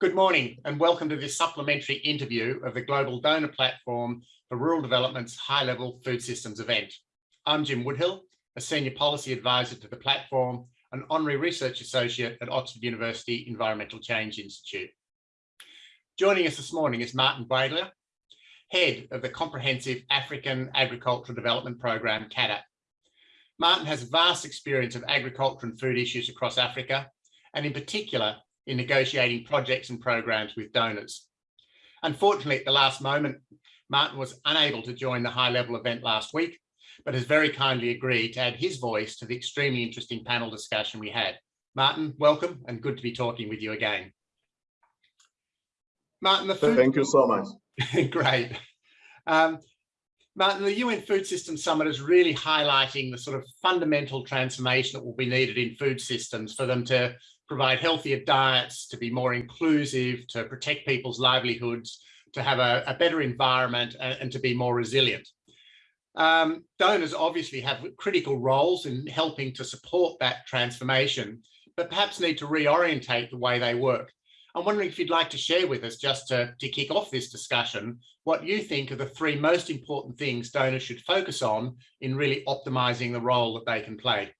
Good morning and welcome to this supplementary interview of the Global Donor Platform for Rural Development's High Level Food Systems event. I'm Jim Woodhill, a Senior Policy Advisor to the platform, an Honorary Research Associate at Oxford University Environmental Change Institute. Joining us this morning is Martin Bwalya, Head of the Comprehensive African Agricultural Development Program, CAADP. Martin has vast experience of agriculture and food issues across Africa, and in particular in negotiating projects and programs with donors. Unfortunately, at the last moment, Martin was unable to join the high level event last week, but has very kindly agreed to add his voice to the extremely interesting panel discussion we had. Martin, welcome and good to be talking with you again. Martin, the food... Thank you so much. Great. Um, Martin, the UN Food Systems Summit is really highlighting the sort of fundamental transformation that will be needed in food systems for them to provide healthier diets, to be more inclusive, to protect people's livelihoods, to have a, a better environment and, and, to be more resilient. Um, donors obviously have critical roles in helping to support that transformation, but perhaps need to reorientate the way they work. I'm wondering if you'd like to share with us, just to, to kick off this discussion, what you think are the three most important things donors should focus on in really optimizing the role that they can play.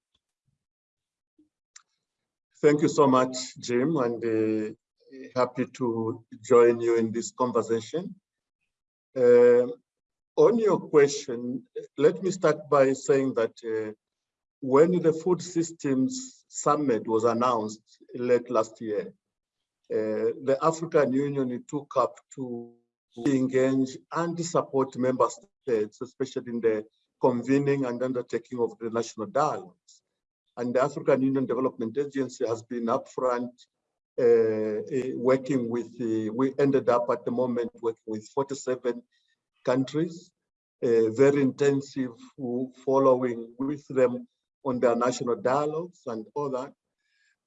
Thank you so much, Jim, and uh, happy to join you in this conversation. Uh, on your question, let me start by saying that uh, when the Food Systems Summit was announced late last year, uh, the African Union took up to engage and support member states, especially in the convening and undertaking of the national dialogues and the African Union Development Agency has been upfront uh, uh, working with, uh, we ended up at the moment working with 47 countries, uh, very intensive following with them on their national dialogues and all that.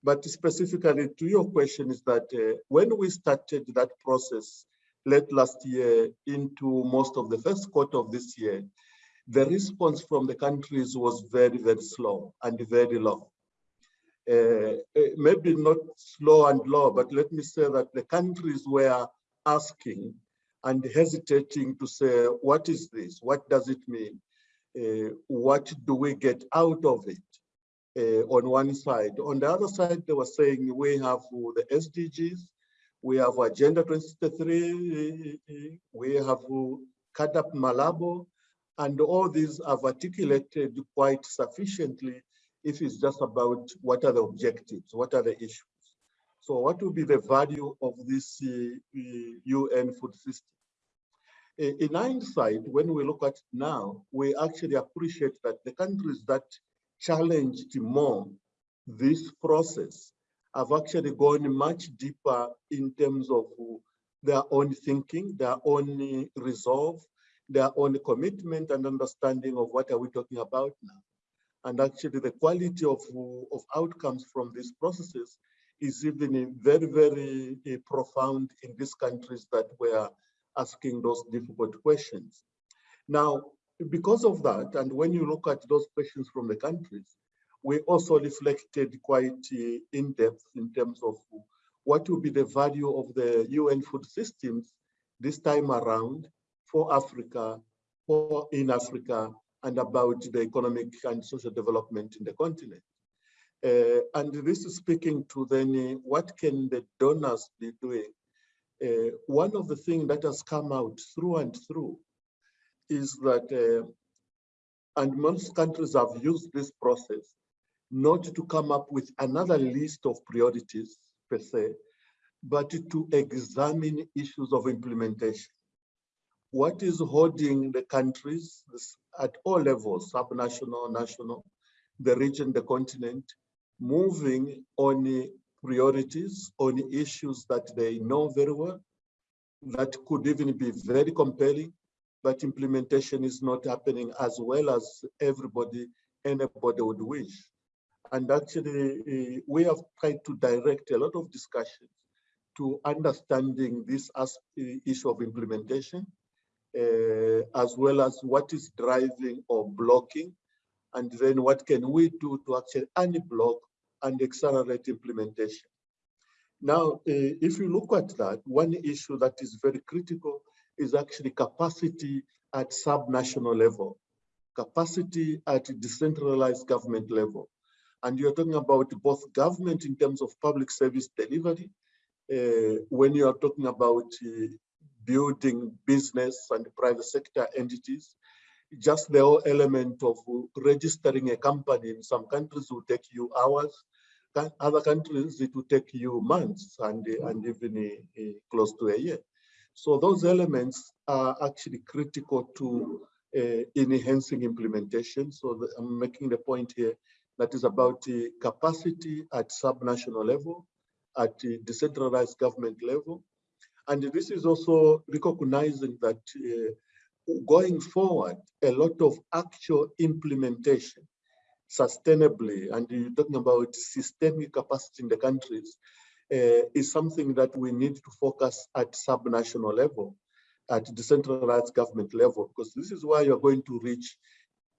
But specifically to your question is that uh, when we started that process late last year into most of the first quarter of this year, the response from the countries was very, very slow and very low. Uh, uh, maybe not slow and low, but let me say that the countries were asking and hesitating to say, what is this? What does it mean? Uh, what do we get out of it? Uh, on one side. On the other side, they were saying we have the SDGs, we have Agenda 2033, we have CAADP Malabo, and all these have articulated quite sufficiently if it's just about what are the objectives, what are the issues. So what will be the value of this uh, UN food system? In hindsight, when we look at now, we actually appreciate that the countries that challenged more this process have actually gone much deeper in terms of their own thinking, their own resolve, their own commitment and understanding of what are we talking about now. And actually the quality of, of outcomes from these processes is even very, very uh, profound in these countries that were asking those difficult questions. Now, because of that, and when you look at those questions from the countries, we also reflected quite uh, in depth in terms of what will be the value of the UN food systems this time around for Africa, for in Africa, and about the economic and social development in the continent. Uh, and this is speaking to then uh, what can the donors be doing? Uh, one of the things that has come out through and through is that, uh, and most countries have used this process, not to come up with another list of priorities per se, but to examine issues of implementation what is holding the countries at all levels, subnational, national, the region, the continent, moving on priorities, on issues that they know very well, that could even be very compelling, but implementation is not happening as well as everybody, anybody would wish. And actually, we have tried to direct a lot of discussions to understanding this issue of implementation, as well as what is driving or blocking, and then what can we do to actually unblock and accelerate implementation. Now, uh, if you look at that, one issue that is very critical is actually capacity at sub-national level, capacity at decentralized government level. And you're talking about both government in terms of public service delivery, uh, when you are talking about uh, building business and private sector entities, just the whole element of registering a company in some countries will take you hours, other countries it will take you months and, and even uh, close to a year. So those elements are actually critical to uh, enhancing implementation. So the, I'm making the point here that is about the capacity at sub-national level, at the decentralized government level. And this is also recognizing that uh, going forward, a lot of actual implementation sustainably, and you're talking about systemic capacity in the countries, uh, is something that we need to focus at sub-national level, at decentralized government level, because this is where you're going to reach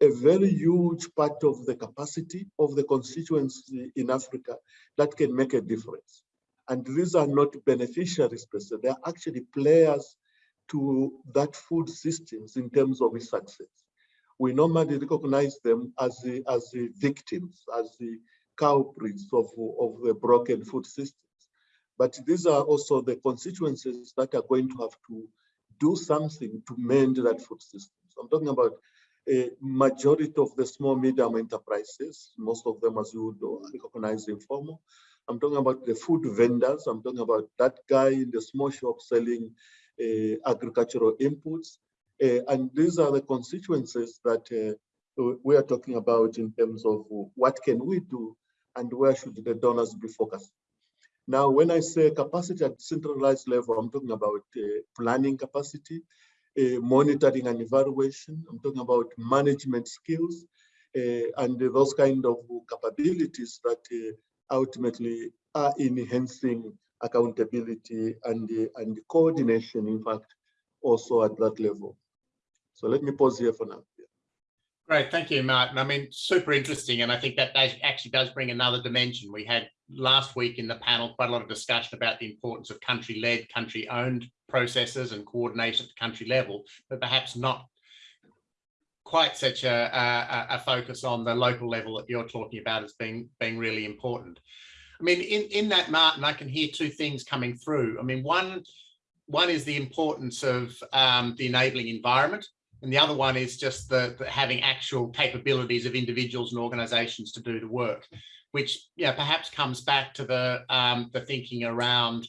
a very huge part of the capacity of the constituency in Africa that can make a difference. And these are not beneficiaries per se, they're actually players to that food systems in terms of its success. We normally recognize them as the, as the victims, as the culprits of, of the broken food systems. But these are also the constituencies that are going to have to do something to mend that food system. So I'm talking about a majority of the small medium enterprises, most of them as you would recognize informal. I'm talking about the food vendors. I'm talking about that guy in the small shop selling uh, agricultural inputs. Uh, and these are the constituencies that uh, we are talking about in terms of what can we do and where should the donors be focused. Now, when I say capacity at centralized level, I'm talking about uh, planning capacity, uh, monitoring and evaluation. I'm talking about management skills uh, and those kind of capabilities that ultimately are enhancing accountability and, and coordination, in fact, also at that level. So let me pause here for now. Great, thank you, Martin. I mean, super interesting, and I think that actually does bring another dimension. We had last week in the panel quite a lot of discussion about the importance of country-led, country-owned processes and coordination at the country level, but perhaps not quite such a, a, a, focus on the local level that you're talking about as being being really important. I mean, in in that, Martin, I can hear two things coming through. I mean, one one is the importance of um, the enabling environment and the other one is just the, the, having actual capabilities of individuals and organizations to do the work, which yeah, perhaps comes back to the, um, the thinking around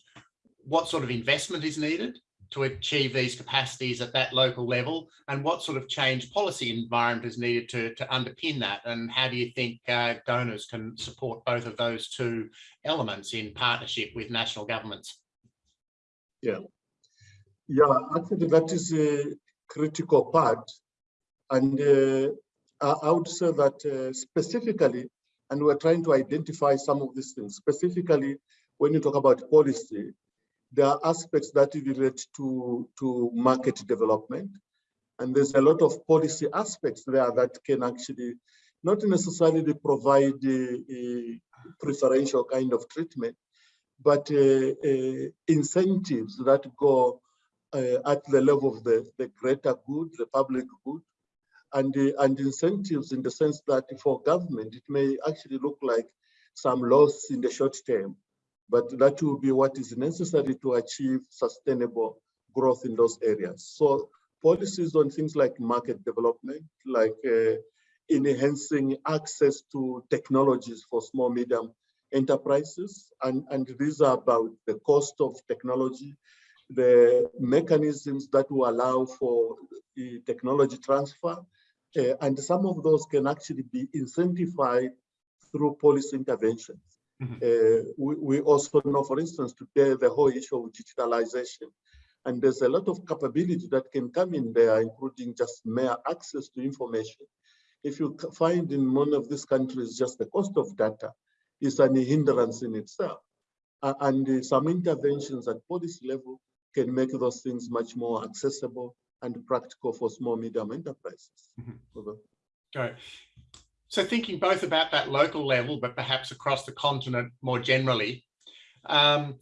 what sort of investment is needed to achieve these capacities at that local level and what sort of change policy environment is needed to, to underpin that and how do you think uh, donors can support both of those two elements in partnership with national governments? Yeah, yeah, actually that is a, critical part. And uh, I would say that uh, specifically, and we're trying to identify some of these things, specifically when you talk about policy, there are aspects that relate to, to market development. And there's a lot of policy aspects there that can actually not necessarily provide a, preferential kind of treatment, but uh, uh, incentives that go uh, at the level of the, the greater good, the public good, and, and incentives in the sense that for government, it may actually look like some loss in the short term, but that will be what is necessary to achieve sustainable growth in those areas. So policies on things like market development, like uh, enhancing access to technologies for small, medium enterprises. And, and these are about the cost of technology, the mechanisms that will allow for technology transfer. Uh, and some of those can actually be incentivized through policy interventions. Mm -hmm. uh, we, we, also know, for instance, today the whole issue of digitalization. And there's a lot of capability that can come in there, including just mere access to information. If you find in one of these countries, just the cost of data is an hindrance in itself. Uh, and uh, some interventions at policy level can make those things much more accessible and practical for small medium enterprises. Mm -hmm. So thinking both about that local level, but perhaps across the continent more generally, Um,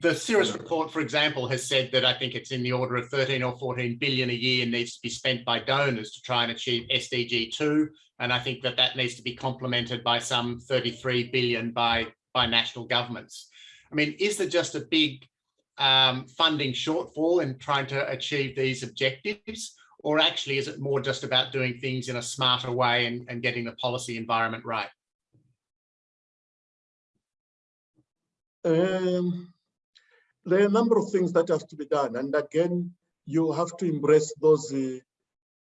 the Ceres report, for example, has said that I think it's in the order of 13 or 14 billion a year needs to be spent by donors to try and achieve SDG 2. And I think that that needs to be complemented by some 33 billion by, by national governments. I mean, is there just a big um, funding shortfall in trying to achieve these objectives? Or actually, is it more just about doing things in a smarter way and, and getting the policy environment right? Um, there are a number of things that have to be done. And again, you have to embrace those uh,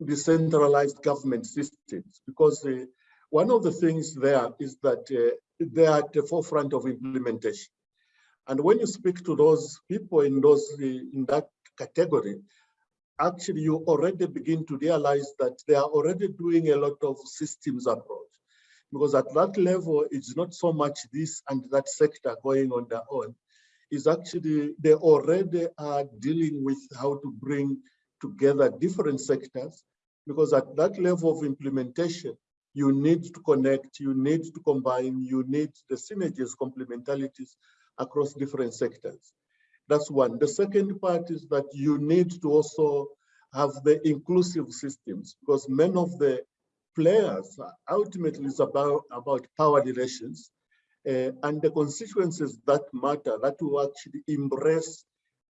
decentralized government systems because uh, one of the things there is that uh, they are at the forefront of implementation. And when you speak to those people in those uh, in that category, actually you already begin to realize that they are already doing a lot of systems approach. Because at that level, it's not so much this and that sector going on their own. It's actually, they already are dealing with how to bring together different sectors. Because at that level of implementation, you need to connect, you need to combine, you need the synergies, complementarities across different sectors. That's one. The second part is that you need to also have the inclusive systems because many of the players ultimately is about, about power relations uh, and the constituencies that matter that will actually embrace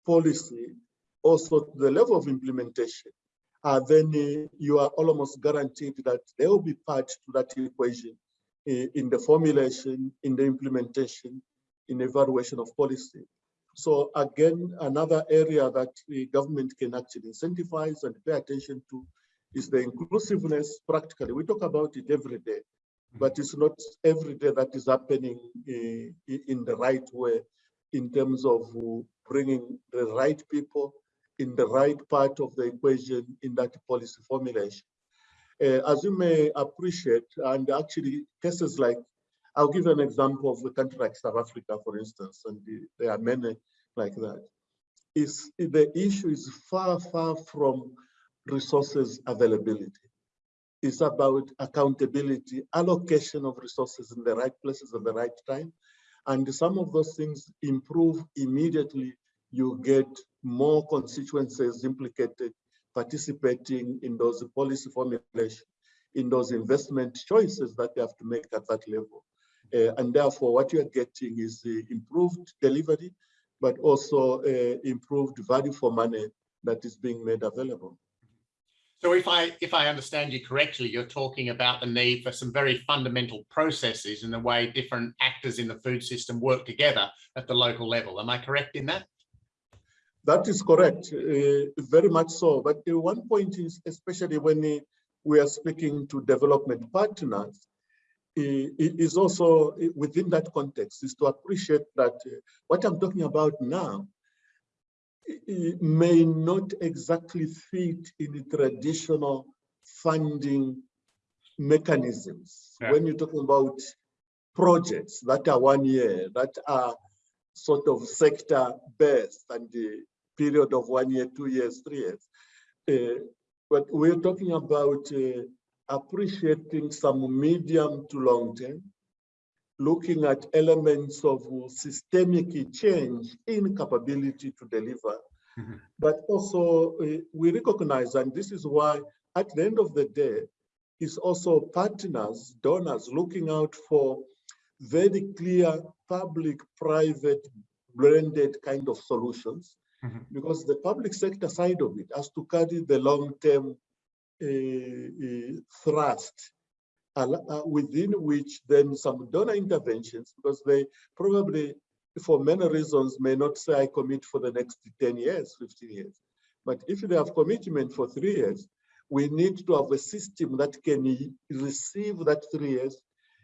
policy also to the level of implementation. Uh, then uh, you are almost guaranteed that they will be part to that equation uh, in the formulation, in the implementation, in evaluation of policy. So again, another area that the government can actually incentivize and pay attention to is the inclusiveness practically. We talk about it every day, but it's not every day that is happening uh, in the right way in terms of bringing the right people in the right part of the equation in that policy formulation. Uh, as you may appreciate, and actually cases like I'll give an example of a country like South Africa, for instance, and the, there are many like that. Is the issue is far, far from resources availability. It's about accountability, allocation of resources in the right places at the right time. And some of those things improve immediately. You get more constituencies implicated, participating in those policy formulation, in those investment choices that they have to make at that level. Uh, and therefore, what you're getting is the improved delivery, but also uh, improved value for money that is being made available. So if I if I understand you correctly, you're talking about the need for some very fundamental processes in the way different actors in the food system work together at the local level. Am I correct in that? That is correct, uh, very much so. But the one point is, especially when we are speaking to development partners, is also within that context is to appreciate that what I'm talking about now may not exactly fit in the traditional funding mechanisms. Yeah. When you're talking about projects that are one year, that are sort of sector based and the period of one year, two years, three years. Uh, but we're talking about uh, appreciating some medium to long term, looking at elements of systemic change in capability to deliver. Mm -hmm. But also uh, we recognize, and this is why at the end of the day, is also partners, donors looking out for very clear public-private blended kind of solutions, mm -hmm. because the public sector side of it has to carry the long-term thrust uh, within which then some donor interventions, because they probably, for many reasons, may not say I commit for the next 10 years, 15 years. But if they have commitment for three years, we need to have a system that can receive that three years,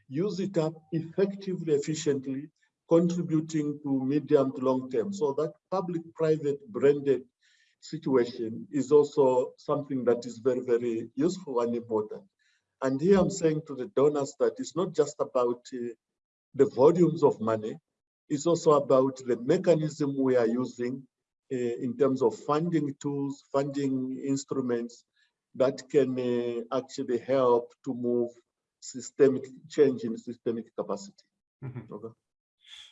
use it up effectively, efficiently, contributing to medium to long term. So that public-private blended situation is also something that is very, very useful and important. And here I'm saying to the donors that it's not just about uh, the volumes of money, it's also about the mechanism we are using uh, in terms of funding tools, funding instruments that can uh, actually help to move systemic change in systemic capacity. Mm -hmm. okay.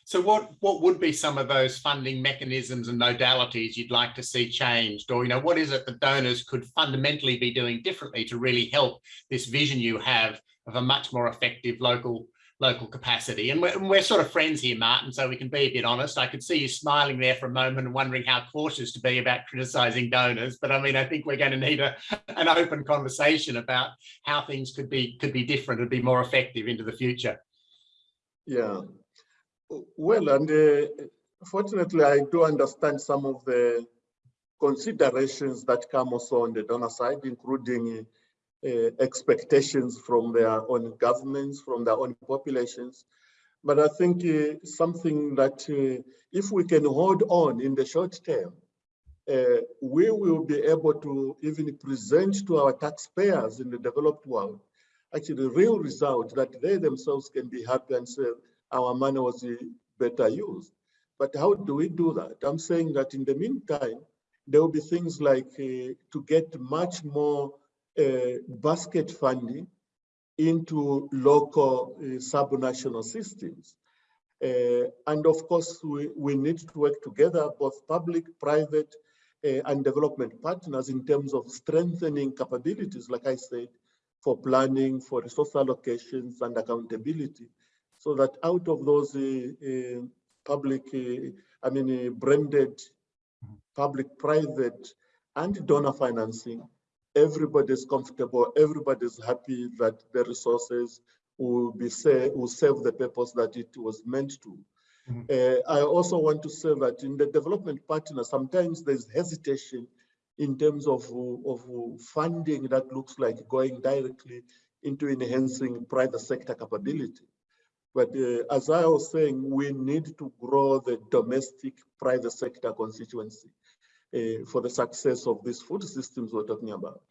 So what, what would be some of those funding mechanisms and modalities you'd like to see changed? Or, you know, what is it that donors could fundamentally be doing differently to really help this vision you have of a much more effective local local capacity. And we're, and we're, sort of friends here, Martin, so we can be a bit honest. I could see you smiling there for a moment and wondering how cautious to be about criticizing donors. But I mean, I think we're going to need a, an open conversation about how things could be could be different and be more effective into the future. Yeah, well, and uh, fortunately, I do understand some of the considerations that come also on the donor side, including uh, expectations from their own governments, from their own populations. But I think uh, something that uh, if we can hold on in the short term, uh, we will be able to even present to our taxpayers in the developed world actually the real result that they themselves can be happy and say our money was better used. But how do we do that? I'm saying that in the meantime, there will be things like uh, to get much more uh, basket funding into local uh, subnational systems. Uh, and of course, we, we need to work together, both public, private, uh, and development partners in terms of strengthening capabilities, like I said, for planning, for resource allocations and accountability, so that out of those uh, uh, public, I mean, blended public-private and donor financing, everybody's comfortable, everybody's happy that the resources will be say, will serve the purpose that it was meant to. Mm -hmm. uh, I also want to say that in the development partner, sometimes there's hesitation in terms of, of funding that looks like going directly into enhancing private sector capability. But uh, as I was saying, we need to grow the domestic private sector constituency uh, for the success of these food systems we're talking about.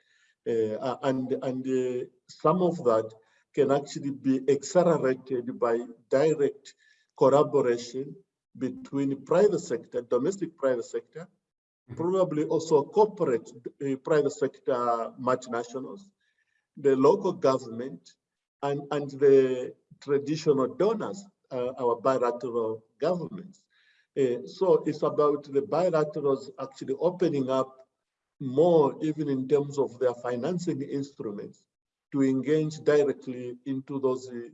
Uh, and and uh, some of that can actually be accelerated by direct collaboration between private sector, domestic private sector, mm-hmm. probably also corporate uh, private sector multinationals, the local government, and, and the traditional donors, uh, our bilateral governments. Uh, so it's about the bilaterals actually opening up more even in terms of their financing instruments to engage directly into those uh,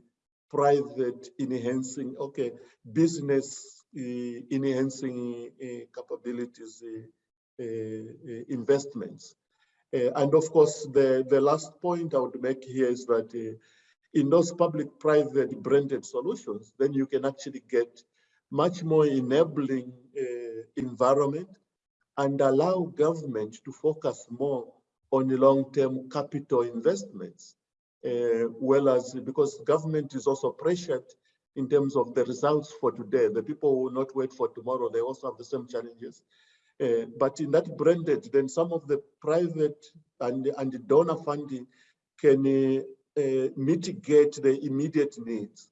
private enhancing, okay, business uh, enhancing uh, capabilities investments. And of course, the, the last point I would make here is that in those public-private blended solutions, then you can actually get much more enabling uh, environment and allow government to focus more on the long-term capital investments, uh, well as because government is also pressured in terms of the results for today. The people will not wait for tomorrow. They also have the same challenges. Uh, but in that blended, then some of the private and, and donor funding can uh, mitigate the immediate needs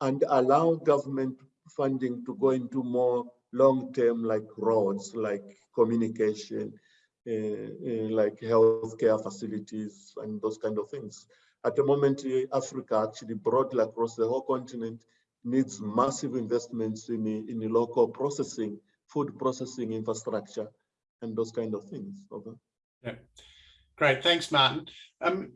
and allow government funding to go into more long-term like roads, like communication, uh, uh, like healthcare facilities and those kind of things. At the moment, uh, Africa actually broadly across the whole continent needs massive investments in in local processing, food processing infrastructure and those kind of things. Okay. Yeah, great. Thanks, Martin. Um,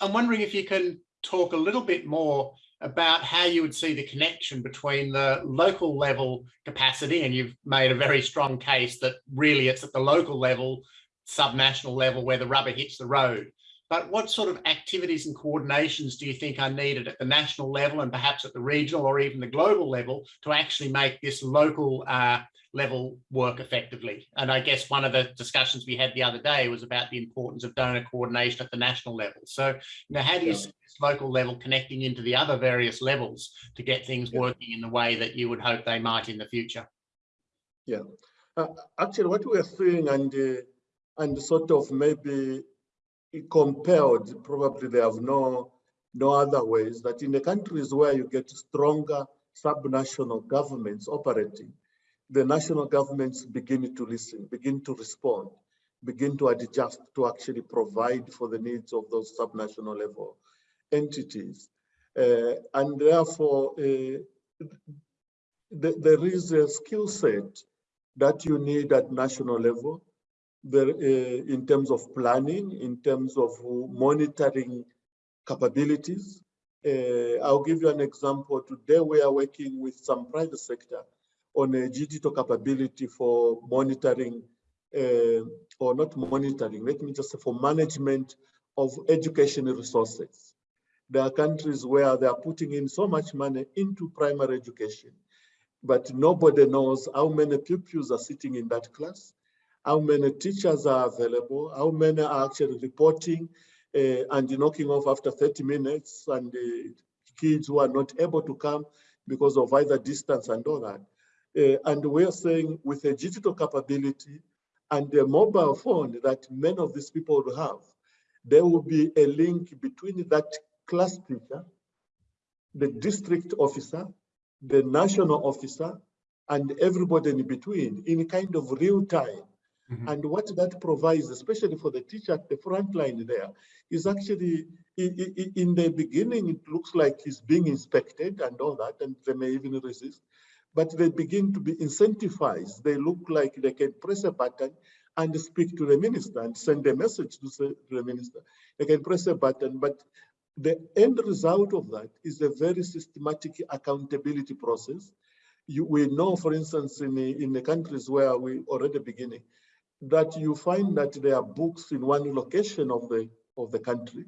I'm wondering if you can talk a little bit more about how you would see the connection between the local level capacity, and you've made a very strong case that really it's at the local level, subnational level, where the rubber hits the road. But what sort of activities and coordinations do you think are needed at the national level and perhaps at the regional or even the global level to actually make this local uh, level work effectively. And I guess one of the discussions we had the other day was about the importance of donor coordination at the national level. So, you know, how do you yeah. see this local level connecting into the other various levels to get things yeah. working in the way that you would hope they might in the future? Yeah, uh, actually what we're seeing and, uh, and sort of maybe compelled, probably they have no, no other ways that in the countries where you get stronger subnational governments operating, the national governments begin to listen, begin to respond, begin to adjust to actually provide for the needs of those subnational level entities. Uh, and therefore, uh, the- there is a skill set that you need at national level. There, uh, in terms of planning, in terms of monitoring capabilities. Uh, I'll give you an example. Today, we are working with some private sector on a digital capability for monitoring, uh, or not monitoring, let me just say for management of educational resources. There are countries where they are putting in so much money into primary education, but nobody knows how many pupils are sitting in that class, how many teachers are available, how many are actually reporting uh, and knocking off after 30 minutes, and the kids who are not able to come because of either distance and all that. Uh, and we're saying with a digital capability and a mobile phone that many of these people will have, there will be a link between that class teacher, the district officer, the national officer, and everybody in between in kind of real time. Mhm. And what that provides, especially for the teacher at the front line there, is actually in the beginning, it looks like he's being inspected and all that, and they may even resist. But they begin to be incentivized. They look like they can press a button and speak to the minister and send a message to the minister. They can press a button, but the end result of that is a very systematic accountability process. You, we know, for instance, in the, in the countries where we already beginning, that you find that there are books in one location of the of the country,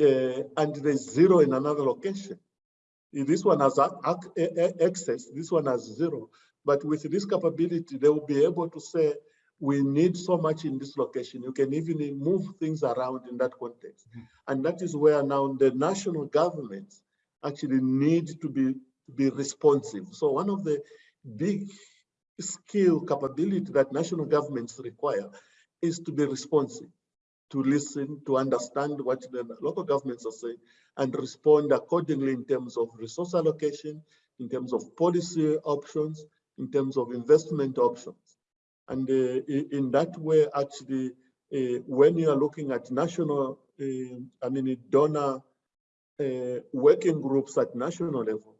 uh, and there's zero in another location. This one has a- ac- a- a- access, this one has zero. But with this capability, they will be able to say, we need so much in this location. You can even move things around in that context. Mhm. And that is where now the national governments actually need to be, be responsive. So one of the big skill capability that national governments require is to be responsive, to listen, to understand what the local governments are saying and respond accordingly in terms of resource allocation, in terms of policy options, in terms of investment options. And uh, in that way, actually, uh, when you are looking at national, uh, I mean, donor uh, working groups at national level,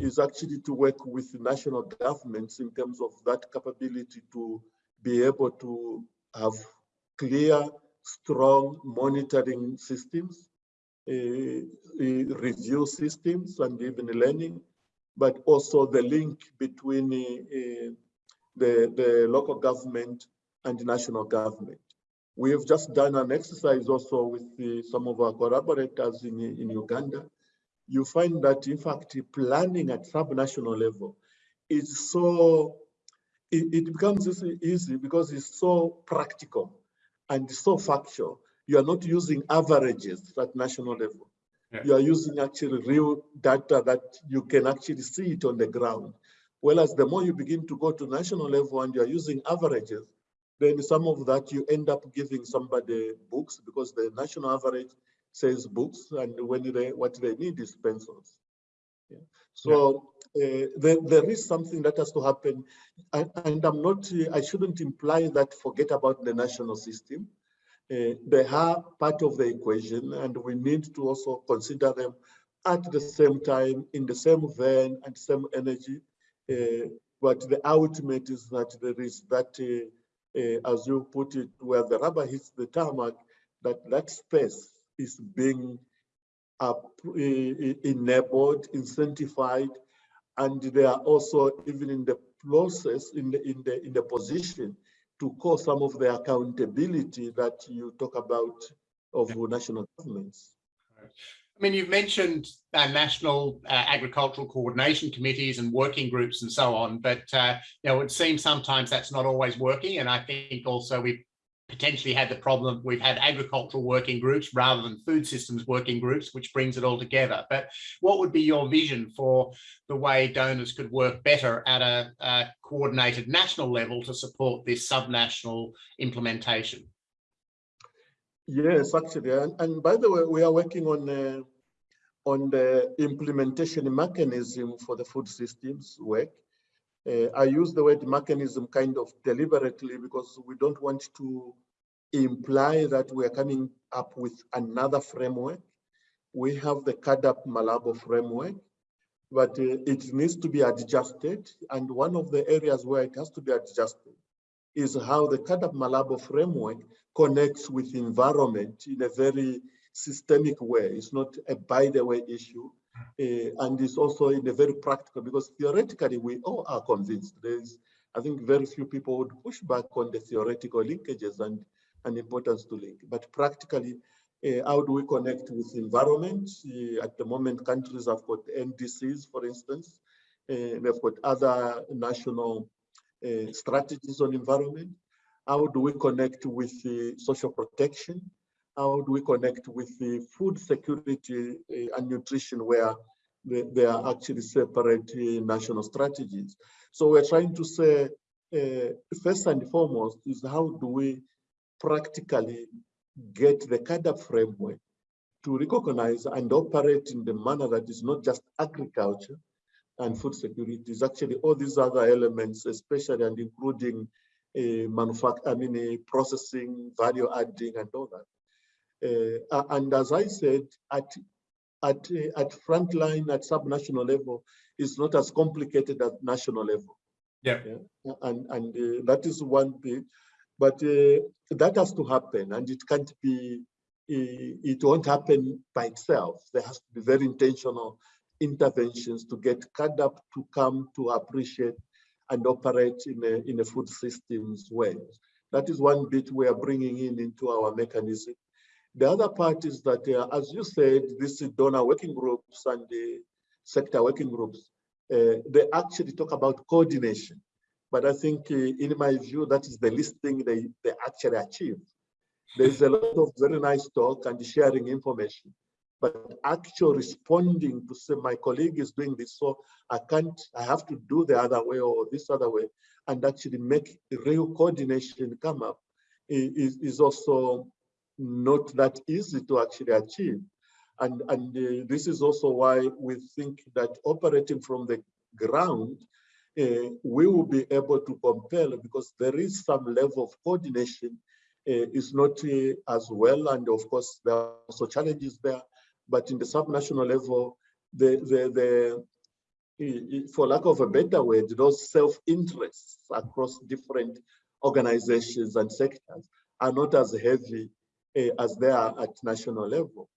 is actually to work with national governments in terms of that capability to be able to have clear, strong monitoring systems, uh, uh, review systems, and even learning, but also the link between uh, the, the local government and the national government. We have just done an exercise also with uh, some of our collaborators in, in Uganda, you find that in fact planning at subnational level is so it, it becomes easy because it's so practical and so factual. You are not using averages at national level. Yeah. you are using actually real data that you can actually see it on the ground. Whereas the more you begin to go to national level and you are using averages then some of that you end up giving somebody books because the national average says books and when they what they need is pencils. Yeah. so uh, there, there is something that has to happen. And, and i'm not uh, i shouldn't imply that forget about the national system. Uh, they are part of the equation and we need to also consider them at the same time in the same vein and same energy. Uh, but the ultimate is that there is that uh, uh, as you put it where the rubber hits the tarmac that that space is being up, eh, enabled, incentivized, and they are also even in the process, in the in the in the position to call some of the accountability that you talk about of national governments. I mean, you've mentioned uh, national uh, agricultural coordination committees and working groups and so on, but uh, you know, it seems sometimes that's not always working. And I think also we've potentially had the problem, we've had agricultural working groups rather than food systems working groups, which brings it all together. But what would be your vision for the way donors could work better at a, a coordinated national level to support this subnational implementation? Yes, actually, and, and by the way, we are working on uh, on the implementation mechanism for the food systems work. Uh, I use the word mechanism kind of deliberately because we don't want to imply that we are coming up with another framework. We have the CAADP Malabo framework, but uh, it needs to be adjusted. And one of the areas where it has to be adjusted is how the CAADP Malabo framework connects with environment in a very systemic way. It's not a by the way issue. Uh, and it's also in a very practical because theoretically we all are convinced there's I think very few people would push back on the theoretical linkages and, and importance to link. But practically, uh, how do we connect with environment? Uh, at the moment, countries have got NDCs, for instance. Uh, they've got other national uh, strategies on environment. How do we connect with social protection? How do we connect with the food security uh, and nutrition where they, are actually separate uh, national strategies? So we're trying to say, uh, first and foremost, is how do we practically get the CAADP framework to recognize and operate in the manner that is not just agriculture and food security, is actually all these other elements, especially and including uh, manufacturing, I mean, uh, processing, value adding, and all that. Uh, and as I said, at at uh, at frontline, at subnational level, is not as complicated at national level. Yeah. yeah? And, and uh, that is one thing, but uh, that has to happen and it can't be, uh, it won't happen by itself. There has to be very intentional interventions to get CAADP to come to appreciate and operate in a, in a food systems way. That is one bit we are bringing in into our mechanism. The other part is that, uh, as you said, this is donor working groups and the sector working groups, uh, they actually talk about coordination. But I think uh, in my view, that is the least thing they, they actually achieve. There's a lot of very nice talk and sharing information, but actual responding to say my colleague is doing this, so I can't, I have to do the other way or this other way, and actually make real coordination come up is, is also not that easy to actually achieve. And, and uh, this is also why we think that operating from the ground, uh, we will be able to compel because there is some level of coordination. Uh, it's not uh, as well, and of course there are also challenges there. But in the subnational level, the the the for lack of a better word, those self-interests across different organizations and sectors are not as heavy uh, as they are at national level.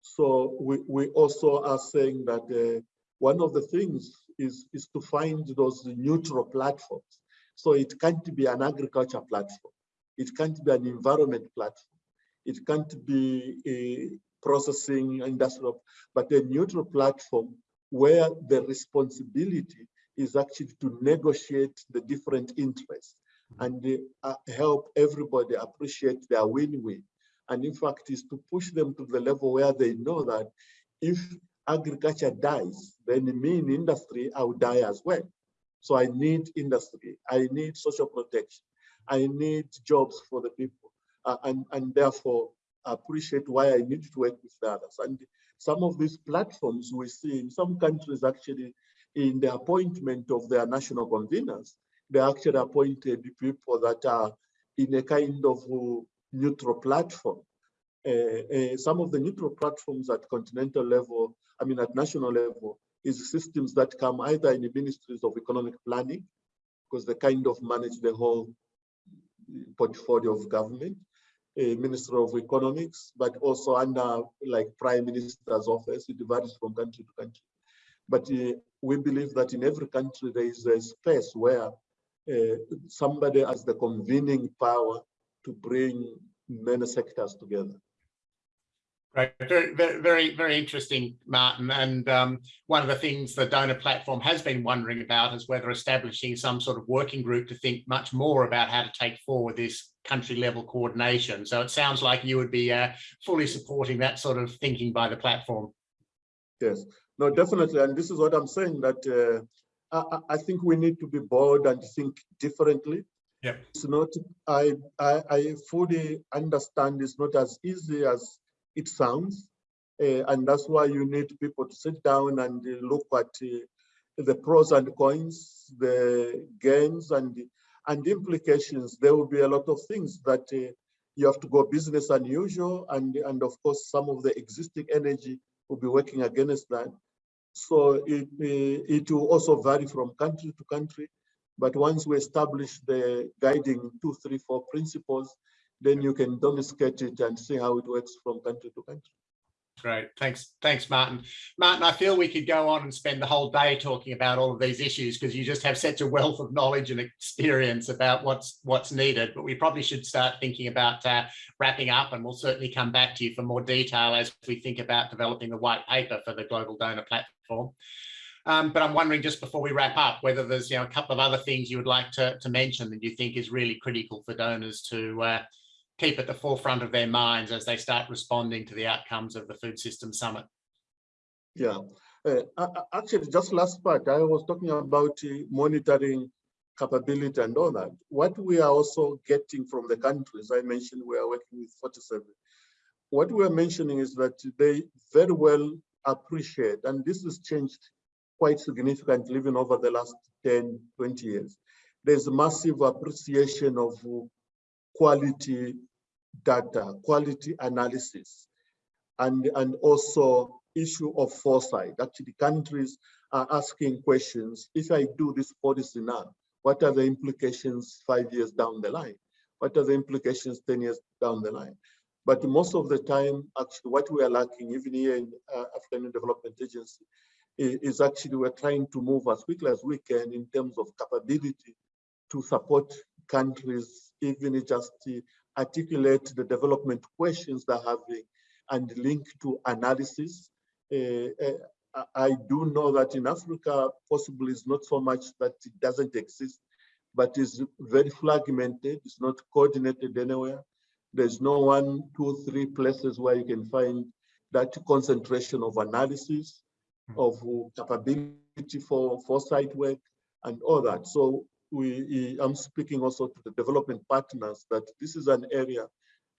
So we, we also are saying that uh, one of the things is, is to find those neutral platforms. So it can't be an agriculture platform. It can't be an environment platform. It can't be a processing industrial, but a neutral platform where the responsibility is actually to negotiate the different interests and uh, help everybody appreciate their win-win and in fact is to push them to the level where they know that if agriculture dies, then me in industry, I will die as well. So I need industry, I need social protection, I need jobs for the people, uh, and, and therefore appreciate why I need to work with the others. And some of these platforms we see in some countries actually in the appointment of their national conveners, they actually appointed people that are in a kind of neutral platform. Uh, uh, some of the neutral platforms at continental level, I mean at national level, is systems that come either in the ministries of economic planning, because they kind of manage the whole portfolio of government, a Minister of Economics, but also under like Prime Minister's office, it varies from country to country. But uh, we believe that in every country there is a space where uh, somebody as the convening power to bring many sectors together. Right, very, very, very interesting, Martin. And um, one of the things the donor platform has been wondering about is whether establishing some sort of working group to think much more about how to take forward this country level coordination. So it sounds like you would be uh, fully supporting that sort of thinking by the platform. Yes, no, definitely. And this is what I'm saying that uh, I, I think we need to be bold and think differently yeah. It's not, I, I, I fully understand it's not as easy as it sounds. Uh, and that's why you need people to sit down and look at uh, the pros and cons, the gains and, and implications. There will be a lot of things that uh, you have to go business unusual. And, and of course, some of the existing energy will be working against that. So it, it will also vary from country to country. But once we establish the guiding two, three, four principles, then you can domesticate it and see how it works from country to country. Great. Thanks. Thanks, Martin. Martin, I feel we could go on and spend the whole day talking about all of these issues because you just have such a wealth of knowledge and experience about what's what's needed. But we probably should start thinking about uh, wrapping up and we'll certainly come back to you for more detail as we think about developing the white paper for the Global Donor Platform. Um, but I'm wondering just before we wrap up, whether there's you know a couple of other things you would like to, to mention that you think is really critical for donors to uh, keep at the forefront of their minds as they start responding to the outcomes of the Food System Summit. Yeah, uh, actually, just last part, I was talking about uh, monitoring capability and all that. What we are also getting from the countries, I mentioned we are working with 47. What we are mentioning is that they very well appreciate, and this has changed quite significantly even over the last 10, 20 years. There's a massive appreciation of quality data, quality analysis, and, and also issue of foresight. Actually, countries are asking questions. If I do this policy now, what are the implications five years down the line? What are the implications 10 years down the line? But most of the time, actually, what we are lacking, even here in uh, African Development Agency, is actually we're trying to move as quickly as we can in terms of capability to support countries, even just articulate the development questions they're having and link to analysis. Uh, uh, I do know that in Africa, possibly it's not so much that it doesn't exist, but it's very fragmented. It's not coordinated anywhere. There's no one, two, three places where you can find that concentration of analysis. Of capability for foresight work and all that. So we, I'm speaking also to the development partners that this is an area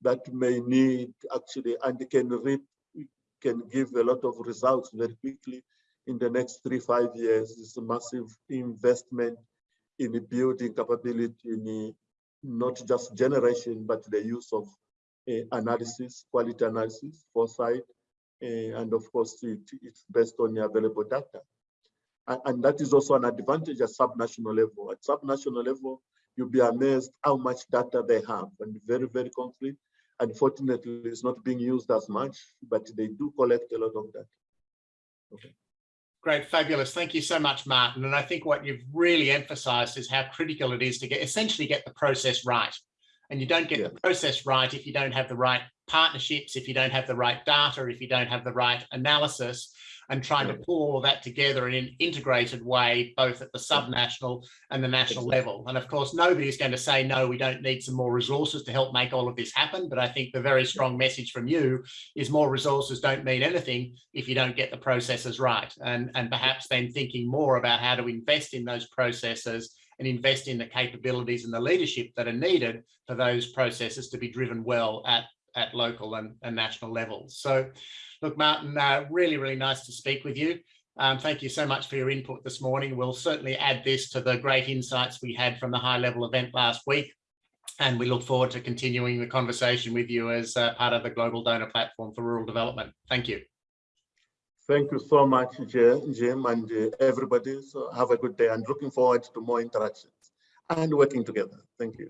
that may need actually and can reap, can give a lot of results very quickly in the next three, five years. It's a massive investment in building capability in not just generation, but the use of uh, analysis, quality analysis, foresight, Eh, and of course, it, it's based on the available data. And, and that is also an advantage at subnational level. At subnational level, you'll be amazed how much data they have and very, very complete. Unfortunately, it's not being used as much, but they do collect a lot of data. Okay. Great, fabulous. Thank you so much, Martin. And I think what you've really emphasized is how critical it is to get essentially get the process right. And you don't get yeah. the process right if you don't have the right partnerships, if you don't have the right data, if you don't have the right analysis, and trying to pull all that together in an integrated way, both at the subnational and the national level. And of course, nobody is going to say, no, we don't need some more resources to help make all of this happen. But I think the very strong message from you is more resources don't mean anything if you don't get the processes right. And, and perhaps then thinking more about how to invest in those processes and invest in the capabilities and the leadership that are needed for those processes to be driven well at, at local and, and national levels. So Look, Martin, uh, really, really nice to speak with you. Um, thank you so much for your input this morning. We'll certainly add this to the great insights we had from the high level event last week. And we look forward to continuing the conversation with you as uh, part of the Global Donor Platform for Rural Development. Thank you. Thank you so much, Jim, and uh, everybody. So have a good day and looking forward to more interactions and working together. Thank you.